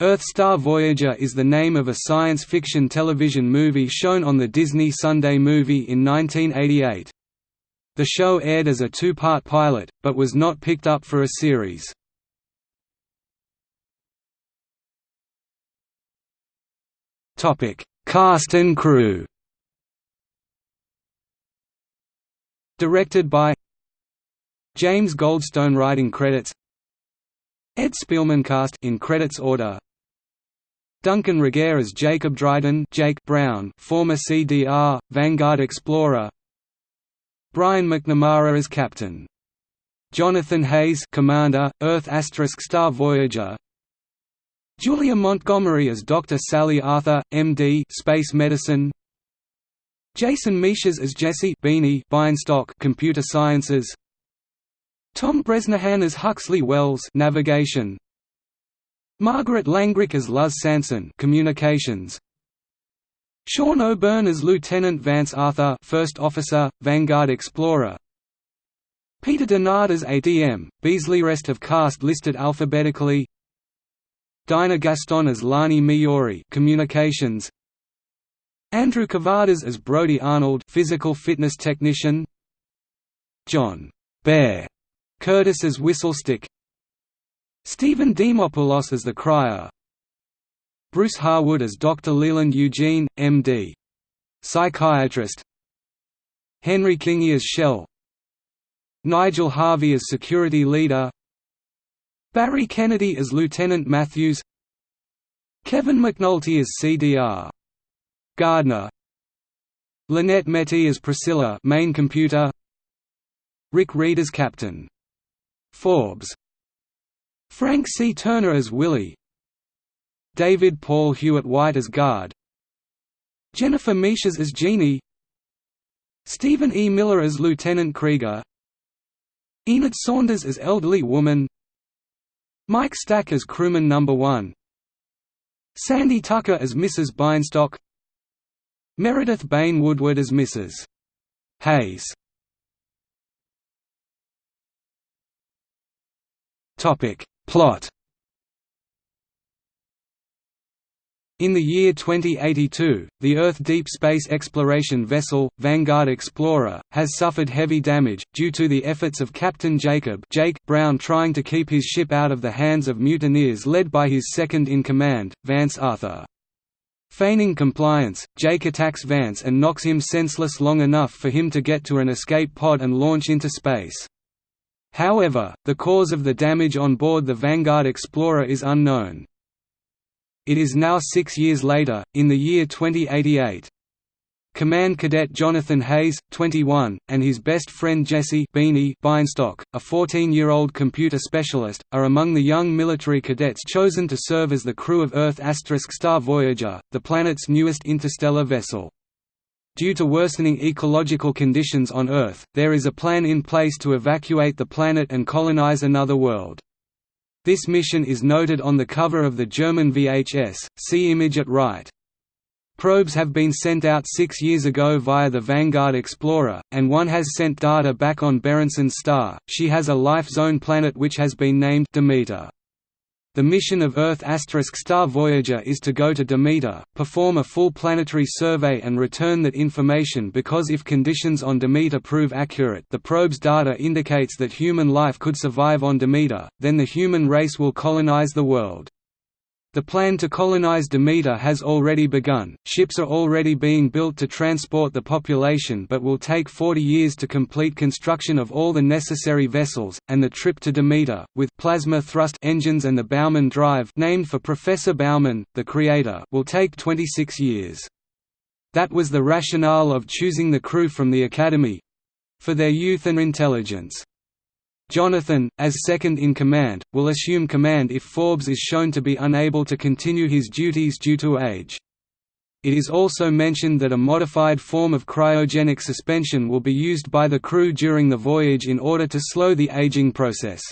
Earth Star Voyager is the name of a science fiction television movie shown on the Disney Sunday Movie in 1988. The show aired as a two-part pilot, but was not picked up for a series. Cast and crew Directed by James Goldstone writing credits Ed Spielman cast in credits order Duncan Regehr as Jacob Dryden Jake Brown, former CDR, Vanguard Explorer Brian McNamara as Captain. Jonathan Hayes Commander, Earth Star Voyager Julia Montgomery as Dr. Sally Arthur, MD Space Medicine Jason Michas as Jesse Beanie Bienstock Computer Sciences Tom Bresnahan as Huxley Wells Navigation Margaret Langrick as Luz Sanson Communications. Sean O'Byrne as Lieutenant Vance Arthur First Officer, Vanguard Explorer. Peter Denard as ADM, Beasley Rest of cast listed alphabetically. Dinah Gaston as Lani Miori Communications. Andrew Kavadas as Brody Arnold Physical Fitness Technician. John Bear Curtis as Whistlestick Stephen Demopoulos as the crier. Bruce Harwood as Dr. Leland Eugene, M.D. Psychiatrist. Henry Kingi as Shell. Nigel Harvey as security leader. Barry Kennedy as Lieutenant Matthews. Kevin McNulty as CDR Gardner. Lynette Metty as Priscilla main computer. Rick Reed as Captain. Forbes Frank C. Turner as Willie David Paul Hewitt White as Guard Jennifer Michas as Jeannie Stephen E. Miller as Lieutenant Krieger Enid Saunders as Elderly Woman Mike Stack as Crewman No. 1 Sandy Tucker as Mrs. Bienstock Meredith Bain Woodward as Mrs. Hayes Plot In the year 2082, the Earth Deep Space Exploration vessel, Vanguard Explorer, has suffered heavy damage, due to the efforts of Captain Jacob Jake Brown trying to keep his ship out of the hands of mutineers led by his second-in-command, Vance Arthur. Feigning compliance, Jake attacks Vance and knocks him senseless long enough for him to get to an escape pod and launch into space. However, the cause of the damage on board the Vanguard Explorer is unknown. It is now six years later, in the year 2088. Command Cadet Jonathan Hayes, 21, and his best friend Jesse Beanie Bienstock, a 14-year-old computer specialist, are among the young military cadets chosen to serve as the crew of Earth Star Voyager, the planet's newest interstellar vessel. Due to worsening ecological conditions on Earth, there is a plan in place to evacuate the planet and colonize another world. This mission is noted on the cover of the German VHS, see image at right. Probes have been sent out six years ago via the Vanguard Explorer, and one has sent data back on Berenson's star. She has a life zone planet which has been named Demeter. The mission of Earth asterisk Star Voyager is to go to Demeter, perform a full planetary survey and return that information because if conditions on Demeter prove accurate the probe's data indicates that human life could survive on Demeter, then the human race will colonize the world. The plan to colonize Demeter has already begun, ships are already being built to transport the population but will take 40 years to complete construction of all the necessary vessels, and the trip to Demeter, with plasma thrust engines and the Bauman drive named for Professor Bauman, the creator will take 26 years. That was the rationale of choosing the crew from the Academy—for their youth and intelligence. Jonathan, as second-in-command, will assume command if Forbes is shown to be unable to continue his duties due to age. It is also mentioned that a modified form of cryogenic suspension will be used by the crew during the voyage in order to slow the aging process.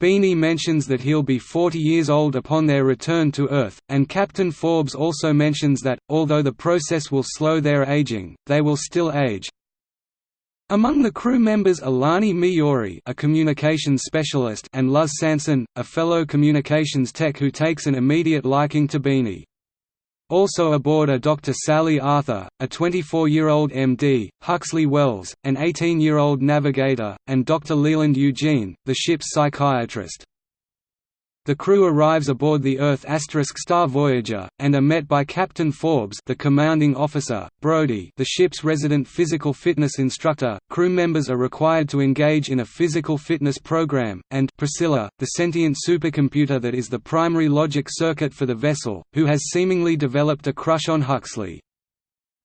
Beanie mentions that he'll be 40 years old upon their return to Earth, and Captain Forbes also mentions that, although the process will slow their aging, they will still age, Among the crew members are Lani Miyori a communications specialist and Luz Sanson, a fellow communications tech who takes an immediate liking to Beanie. Also aboard are Dr. Sally Arthur, a 24-year-old MD, Huxley Wells, an 18-year-old navigator, and Dr. Leland Eugene, the ship's psychiatrist. The crew arrives aboard the Earth star Voyager, and are met by Captain Forbes the commanding officer, Brody the ship's resident physical fitness instructor, crew members are required to engage in a physical fitness program, and Priscilla, the sentient supercomputer that is the primary logic circuit for the vessel, who has seemingly developed a crush on Huxley.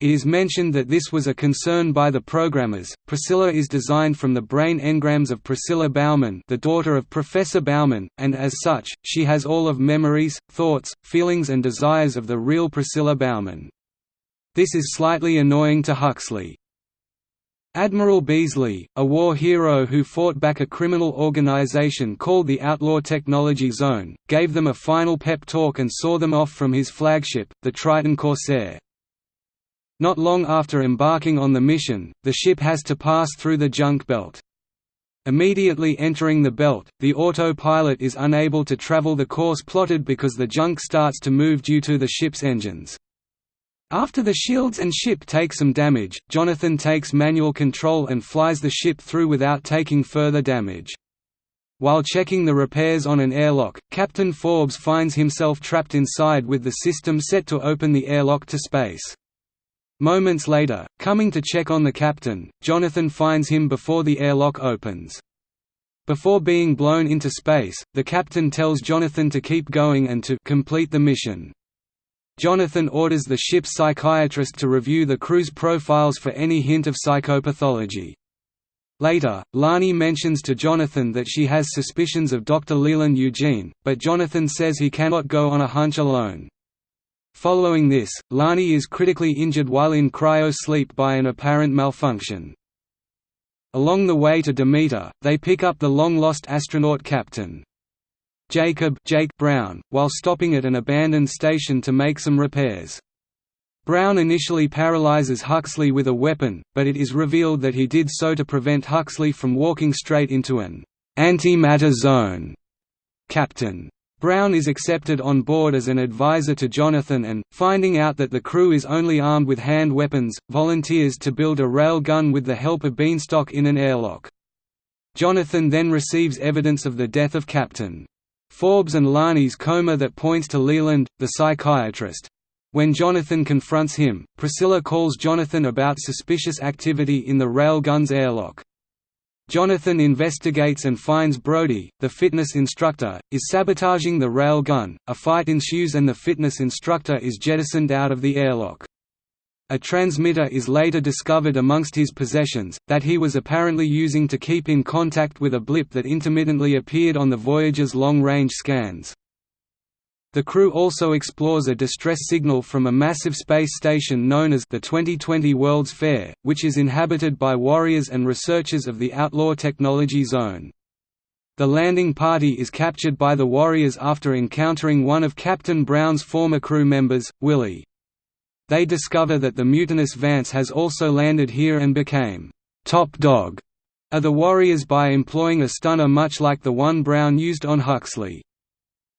It is mentioned that this was a concern by the programmers. Priscilla is designed from the brain engrams of Priscilla Bauman, the daughter of Professor Bauman, and as such, she has all of memories, thoughts, feelings and desires of the real Priscilla Bauman. This is slightly annoying to Huxley. Admiral Beasley, a war hero who fought back a criminal organization called the Outlaw Technology Zone, gave them a final pep talk and saw them off from his flagship, the Triton Corsair. Not long after embarking on the mission, the ship has to pass through the junk belt. Immediately entering the belt, the autopilot is unable to travel the course plotted because the junk starts to move due to the ship's engines. After the shields and ship take some damage, Jonathan takes manual control and flies the ship through without taking further damage. While checking the repairs on an airlock, Captain Forbes finds himself trapped inside with the system set to open the airlock to space. Moments later, coming to check on the captain, Jonathan finds him before the airlock opens. Before being blown into space, the captain tells Jonathan to keep going and to complete the mission. Jonathan orders the ship's psychiatrist to review the crew's profiles for any hint of psychopathology. Later, Lani mentions to Jonathan that she has suspicions of Dr. Leland Eugene, but Jonathan says he cannot go on a hunch alone. Following this, Lani is critically injured while in cryo-sleep by an apparent malfunction. Along the way to Demeter, they pick up the long-lost astronaut captain. Jacob Jake Brown, while stopping at an abandoned station to make some repairs. Brown initially paralyzes Huxley with a weapon, but it is revealed that he did so to prevent Huxley from walking straight into an antimatter zone. Captain Brown is accepted on board as an advisor to Jonathan and, finding out that the crew is only armed with hand weapons, volunteers to build a rail gun with the help of Bienstock in an airlock. Jonathan then receives evidence of the death of Captain Forbes and Lani's coma that points to Leland, the psychiatrist. When Jonathan confronts him, Priscilla calls Jonathan about suspicious activity in the railgun's airlock. Jonathan investigates and finds Brody, the fitness instructor, is sabotaging the rail gun. A fight ensues and the fitness instructor is jettisoned out of the airlock. A transmitter is later discovered amongst his possessions, that he was apparently using to keep in contact with a blip that intermittently appeared on the Voyager's long-range scans. The crew also explores a distress signal from a massive space station known as the 2020 World's Fair, which is inhabited by warriors and researchers of the Outlaw Technology Zone. The landing party is captured by the warriors after encountering one of Captain Brown's former crew members, Willie. They discover that the mutinous Vance has also landed here and became top dog of the warriors by employing a stunner much like the one Brown used on Huxley.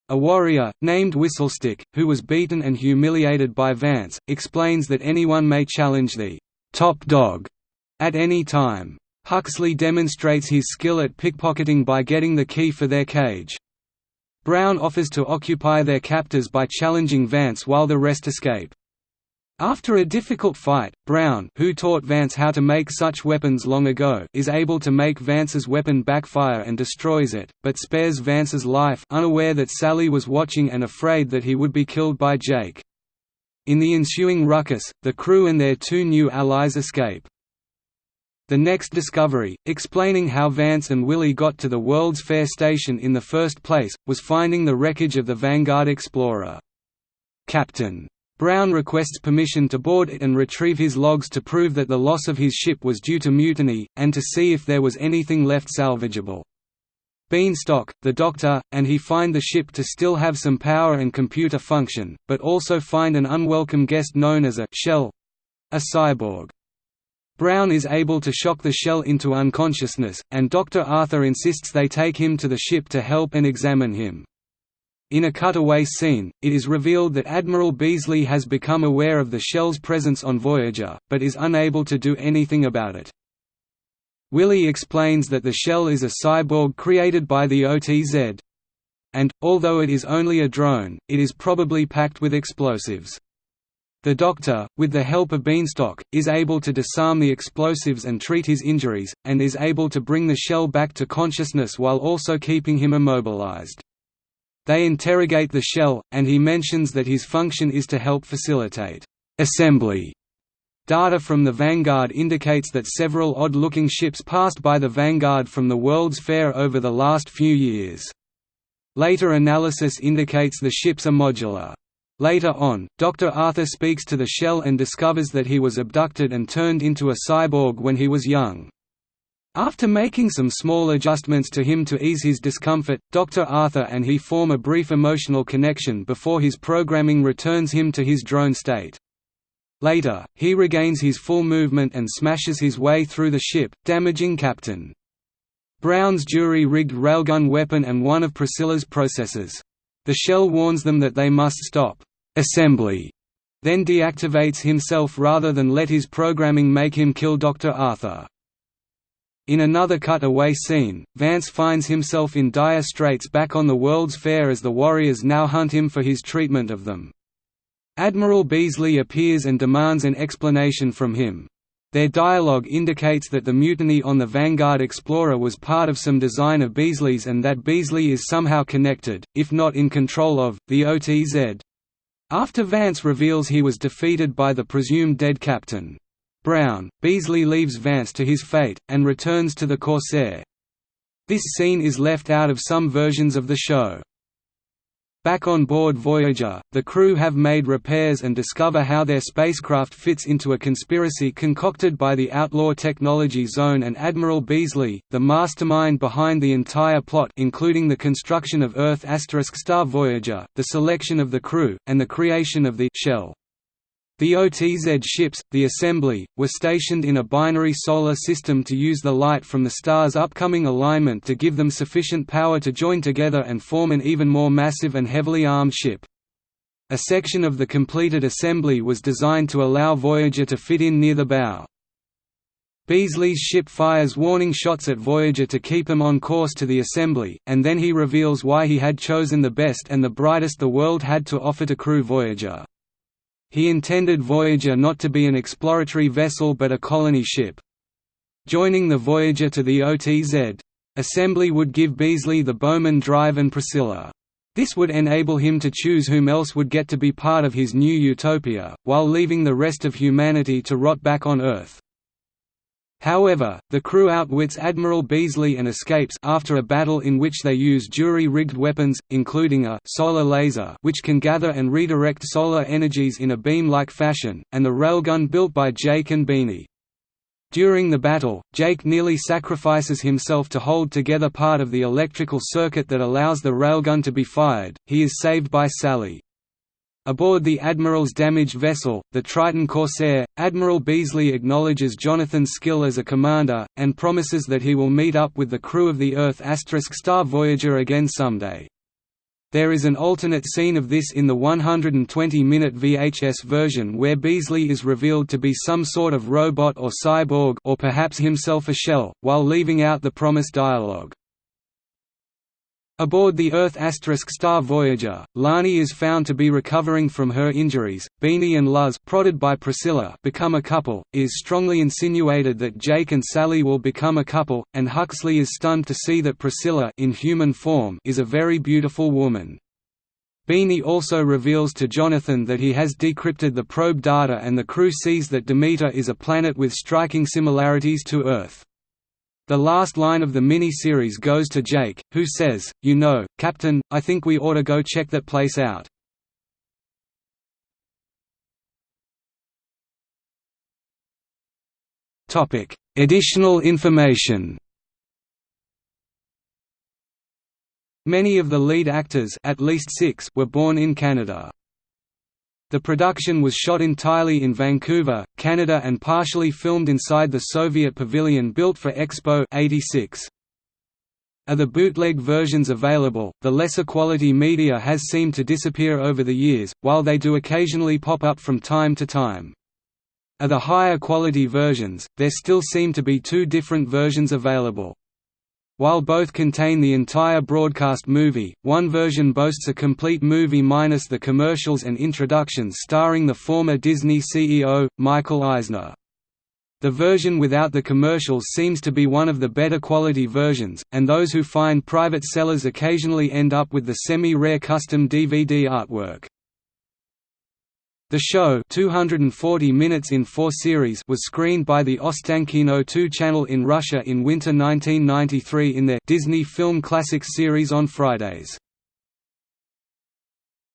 A warrior, named Whistlestick, who was beaten and humiliated by Vance, explains that anyone may challenge the top dog at any time. Huxley demonstrates his skill at pickpocketing by getting the key for their cage. Brown offers to occupy their captors by challenging Vance while the rest escape. After a difficult fight, Brown who taught Vance how to make such weapons long ago is able to make Vance's weapon backfire and destroys it, but spares Vance's life unaware that Sally was watching and afraid that he would be killed by Jake. In the ensuing ruckus, the crew and their two new allies escape. The next discovery, explaining how Vance and Willie got to the World's Fair station in the first place, was finding the wreckage of the Vanguard Explorer. Captain Brown requests permission to board it and retrieve his logs to prove that the loss of his ship was due to mutiny, and to see if there was anything left salvageable. Bienstock, the Doctor, and he find the ship to still have some power and computer function, but also find an unwelcome guest known as a «shell», a cyborg. Brown is able to shock the shell into unconsciousness, and Dr. Arthur insists they take him to the ship to help and examine him. In a cutaway scene, it is revealed that Admiral Beasley has become aware of the shell's presence on Voyager, but is unable to do anything about it. Willie explains that the shell is a cyborg created by the OTZ. And, although it is only a drone, it is probably packed with explosives. The Doctor, with the help of Bienstock, is able to disarm the explosives and treat his injuries, and is able to bring the shell back to consciousness while also keeping him immobilized. They interrogate the shell, and he mentions that his function is to help facilitate assembly. Data from the Vanguard indicates that several odd-looking ships passed by the Vanguard from the World's Fair over the last few years. Later analysis indicates the ships are modular. Later on, Dr. Arthur speaks to the shell and discovers that he was abducted and turned into a cyborg when he was young. After making some small adjustments to him to ease his discomfort, Dr. Arthur and he form a brief emotional connection before his programming returns him to his drone state. Later, he regains his full movement and smashes his way through the ship, damaging Captain Brown's jury-rigged railgun weapon and one of Priscilla's processors. The shell warns them that they must stop assembly, then deactivates himself rather than let his programming make him kill Dr. Arthur. In another cut-away scene, Vance finds himself in dire straits back on the World's Fair as the Warriors now hunt him for his treatment of them. Admiral Beasley appears and demands an explanation from him. Their dialogue indicates that the mutiny on the Vanguard Explorer was part of some design of Beasley's and that Beasley is somehow connected, if not in control of, the OTZ. After Vance reveals he was defeated by the presumed dead captain. Brown, Beasley leaves Vance to his fate, and returns to the Corsair. This scene is left out of some versions of the show. Back on board Voyager, the crew have made repairs and discover how their spacecraft fits into a conspiracy concocted by the Outlaw Technology Zone and Admiral Beasley, the mastermind behind the entire plot including the construction of Earth Star Voyager, the selection of the crew, and the creation of the shell. The OTZ ships, the assembly, were stationed in a binary solar system to use the light from the star's upcoming alignment to give them sufficient power to join together and form an even more massive and heavily armed ship. A section of the completed assembly was designed to allow Voyager to fit in near the bow. Beasley's ship fires warning shots at Voyager to keep him on course to the assembly, and then he reveals why he had chosen the best and the brightest the world had to offer to crew Voyager. He intended Voyager not to be an exploratory vessel but a colony ship. Joining the Voyager to the OTZ assembly would give Beasley the Bauman Drive and Priscilla. This would enable him to choose whom else would get to be part of his new utopia, while leaving the rest of humanity to rot back on Earth. However, the crew outwits Admiral Beasley and escapes after a battle in which they use jury-rigged weapons, including a solar laser which can gather and redirect solar energies in a beam-like fashion, and the railgun built by Jake and Beanie. During the battle, Jake nearly sacrifices himself to hold together part of the electrical circuit that allows the railgun to be fired. He is saved by Sally. Aboard the Admiral's damaged vessel, the Triton Corsair, Admiral Beasley acknowledges Jonathan's skill as a commander, and promises that he will meet up with the crew of the Earth asterisk Star Voyager again someday. There is an alternate scene of this in the 120-minute VHS version where Beasley is revealed to be some sort of robot or cyborg or perhaps himself a shell, while leaving out the promised dialogue. Aboard the Earth asterisk Star Voyager, Lani is found to be recovering from her injuries. Beanie and Luz, prodded by Priscilla, become a couple. It is strongly insinuated that Jake and Sally will become a couple, and Huxley is stunned to see that Priscilla, in human form, is a very beautiful woman. Beanie also reveals to Jonathan that he has decrypted the probe data and the crew sees that Demeter is a planet with striking similarities to Earth. The last line of the mini-series goes to Jake, who says, You know, Captain, I think we ought to go check that place out. Additional information Many of the lead actors at least six were born in Canada. The production was shot entirely in Vancouver, Canada and partially filmed inside the Soviet pavilion built for Expo 86. Are the bootleg versions available? The lesser quality media has seemed to disappear over the years, while they do occasionally pop up from time to time. Are the higher quality versions, there still seem to be two different versions available. While both contain the entire broadcast movie, one version boasts a complete movie minus the commercials and introductions starring the former Disney CEO, Michael Eisner. The version without the commercials seems to be one of the better quality versions, and those who find private sellers occasionally end up with the semi-rare custom DVD artwork. The show 240 minutes in four series was screened by the Ostankino 2 channel in Russia in winter 1993 in their Disney Film Classics series on Fridays.